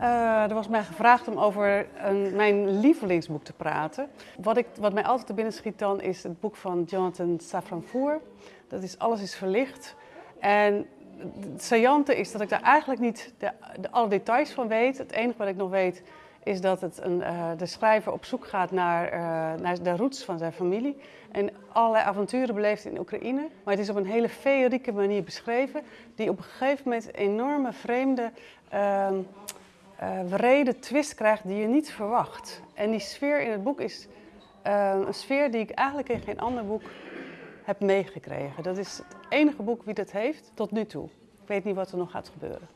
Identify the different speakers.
Speaker 1: Uh, er was mij gevraagd om over een, mijn lievelingsboek te praten. Wat, ik, wat mij altijd te binnen schiet dan is het boek van Jonathan Safran Dat is Alles is verlicht. En het saillante is dat ik daar eigenlijk niet de, alle details van weet. Het enige wat ik nog weet is dat het een, uh, de schrijver op zoek gaat naar, uh, naar de roots van zijn familie. En allerlei avonturen beleeft in Oekraïne. Maar het is op een hele feerieke manier beschreven. Die op een gegeven moment enorme vreemde, uh, wrede twist krijgt die je niet verwacht. En die sfeer in het boek is een sfeer die ik eigenlijk in geen ander boek heb meegekregen. Dat is het enige boek wie dat heeft tot nu toe. Ik weet niet wat er nog gaat gebeuren.